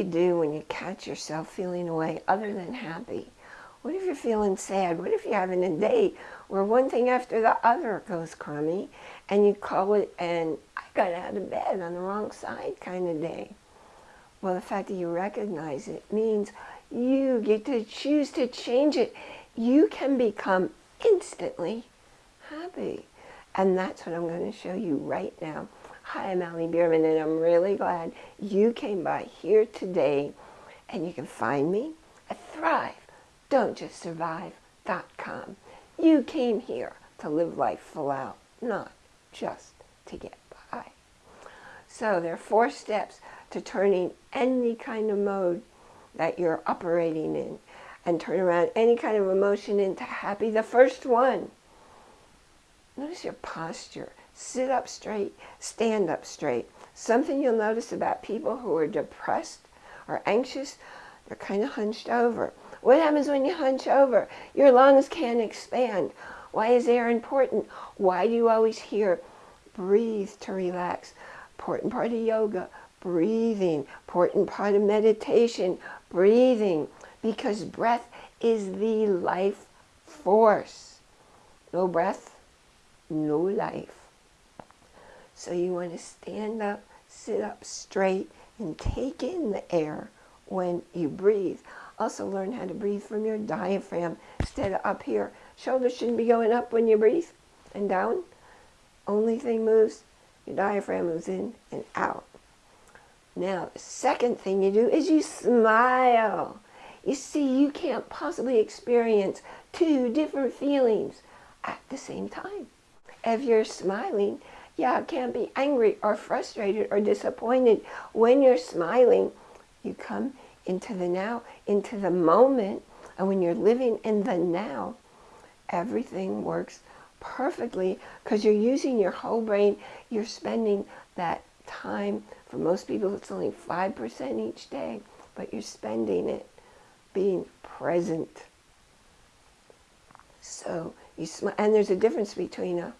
you do when you catch yourself feeling a way other than happy? What if you're feeling sad? What if you're having a day where one thing after the other goes crummy and you call it and I got out of bed on the wrong side kind of day? Well, the fact that you recognize it means you get to choose to change it. You can become instantly happy. And that's what I'm going to show you right now. Hi, I'm Allie Bierman, and I'm really glad you came by here today. And you can find me at ThriveDon'tJustSurvive.com. You came here to live life full out, not just to get by. So there are four steps to turning any kind of mode that you're operating in and turn around any kind of emotion into happy. The first one, notice your posture. Sit up straight, stand up straight. Something you'll notice about people who are depressed or anxious, they're kind of hunched over. What happens when you hunch over? Your lungs can't expand. Why is air important? Why do you always hear breathe to relax? Important part of yoga, breathing. Important part of meditation, breathing. Because breath is the life force. No breath, no life. So you want to stand up, sit up straight, and take in the air when you breathe. Also learn how to breathe from your diaphragm instead of up here. Shoulders shouldn't be going up when you breathe and down. Only thing moves, your diaphragm moves in and out. Now, the second thing you do is you smile. You see, you can't possibly experience two different feelings at the same time. If you're smiling, yeah, can't be angry or frustrated or disappointed. When you're smiling, you come into the now, into the moment. And when you're living in the now, everything works perfectly because you're using your whole brain. You're spending that time. For most people, it's only 5% each day, but you're spending it being present. So you smile, and there's a difference between a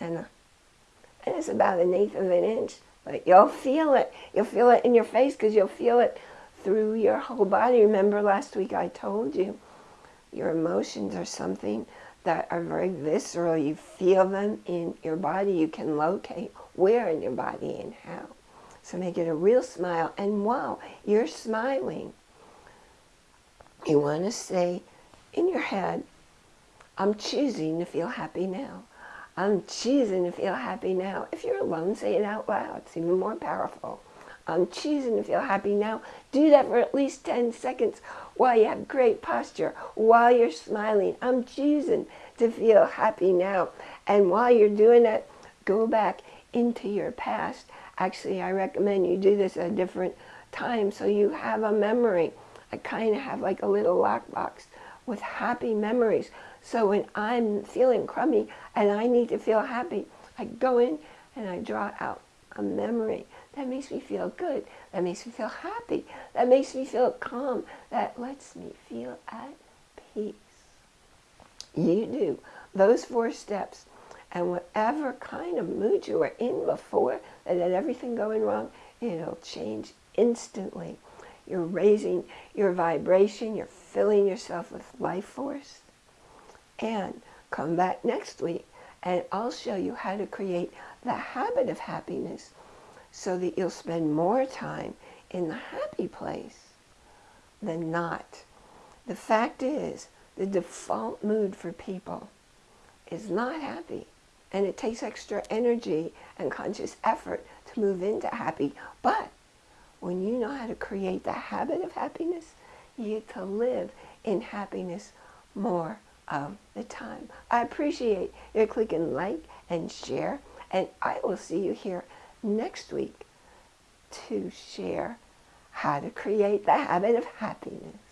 and uh, and it's about an eighth of an inch, but you'll feel it. You'll feel it in your face because you'll feel it through your whole body. Remember last week I told you your emotions are something that are very visceral. You feel them in your body. You can locate where in your body and how. So make it a real smile. And wow, you're smiling. You want to say in your head, I'm choosing to feel happy now. I'm choosing to feel happy now. If you're alone, say it out loud. It's even more powerful. I'm choosing to feel happy now. Do that for at least 10 seconds while you have great posture, while you're smiling. I'm choosing to feel happy now. And while you're doing that, go back into your past. Actually, I recommend you do this at a different time so you have a memory. I kind of have like a little lockbox with happy memories. So when I'm feeling crummy and I need to feel happy, I go in and I draw out a memory that makes me feel good, that makes me feel happy, that makes me feel calm, that lets me feel at peace. You do those four steps and whatever kind of mood you were in before that had everything going wrong, it'll change instantly. You're raising your vibration, you're filling yourself with life force. And come back next week and I'll show you how to create the habit of happiness so that you'll spend more time in the happy place than not. The fact is, the default mood for people is not happy. And it takes extra energy and conscious effort to move into happy. But when you know how to create the habit of happiness, you get to live in happiness more of the time. I appreciate your clicking like and share. And I will see you here next week to share how to create the habit of happiness.